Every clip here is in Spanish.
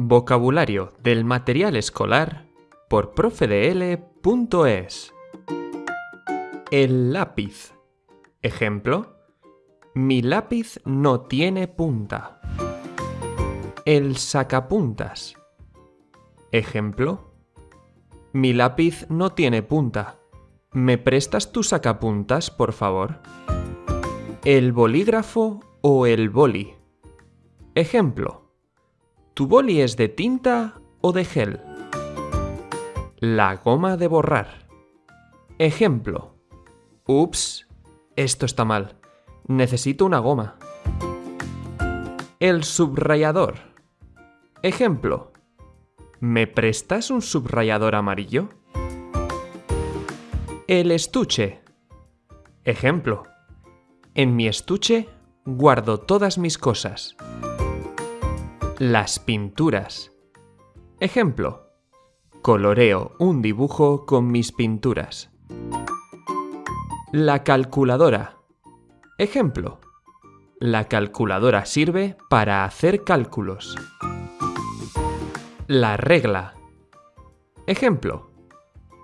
Vocabulario del material escolar por profedl.es. El lápiz. Ejemplo. Mi lápiz no tiene punta. El sacapuntas. Ejemplo. Mi lápiz no tiene punta. ¿Me prestas tu sacapuntas, por favor? El bolígrafo o el boli. Ejemplo. ¿Tu boli es de tinta o de gel? La goma de borrar. Ejemplo. Ups, esto está mal. Necesito una goma. El subrayador. Ejemplo. ¿Me prestas un subrayador amarillo? El estuche. Ejemplo. En mi estuche guardo todas mis cosas. Las pinturas. Ejemplo. Coloreo un dibujo con mis pinturas. La calculadora. Ejemplo. La calculadora sirve para hacer cálculos. La regla. Ejemplo.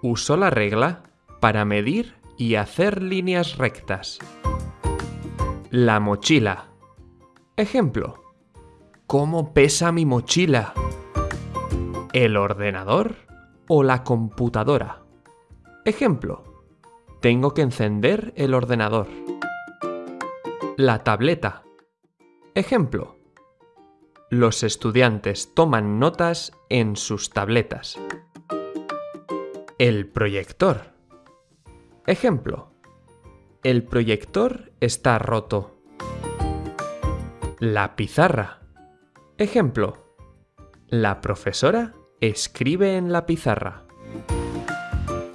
Uso la regla para medir y hacer líneas rectas. La mochila. Ejemplo. ¿Cómo pesa mi mochila? ¿El ordenador o la computadora? Ejemplo. Tengo que encender el ordenador. La tableta. Ejemplo. Los estudiantes toman notas en sus tabletas. El proyector. Ejemplo. El proyector está roto. La pizarra. Ejemplo. La profesora escribe en la pizarra.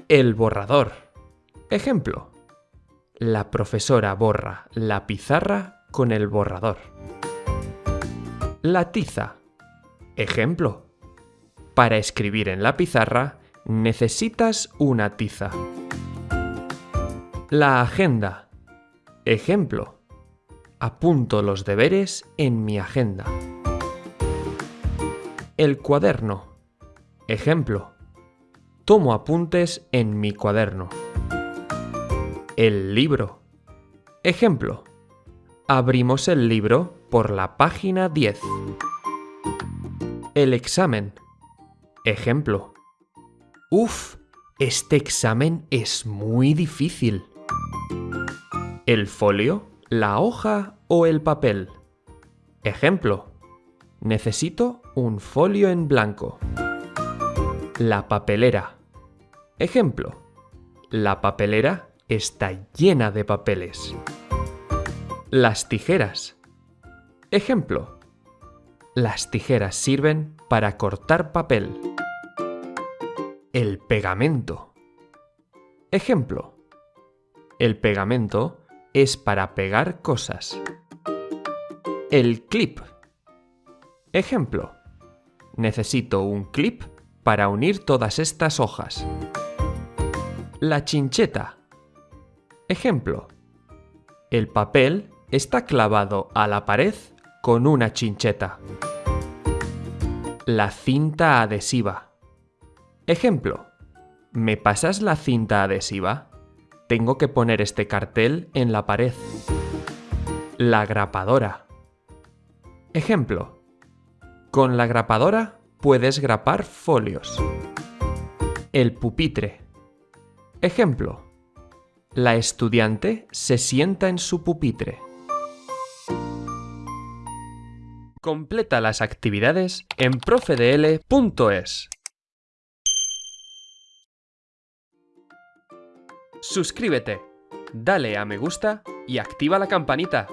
El borrador. Ejemplo. La profesora borra la pizarra con el borrador. La tiza. Ejemplo. Para escribir en la pizarra necesitas una tiza. La agenda. Ejemplo. Apunto los deberes en mi agenda. El cuaderno. Ejemplo. Tomo apuntes en mi cuaderno. El libro. Ejemplo. Abrimos el libro por la página 10. El examen. Ejemplo. Uf, este examen es muy difícil. El folio, la hoja o el papel. Ejemplo. Necesito un folio en blanco. La papelera. Ejemplo. La papelera está llena de papeles. Las tijeras. Ejemplo. Las tijeras sirven para cortar papel. El pegamento. Ejemplo. El pegamento es para pegar cosas. El clip. Ejemplo. Necesito un clip para unir todas estas hojas. La chincheta. Ejemplo. El papel está clavado a la pared con una chincheta. La cinta adhesiva. Ejemplo. ¿Me pasas la cinta adhesiva? Tengo que poner este cartel en la pared. La grapadora. Ejemplo. Con la grapadora puedes grapar folios. El pupitre. Ejemplo. La estudiante se sienta en su pupitre. Completa las actividades en profedl.es. Suscríbete, dale a me gusta y activa la campanita.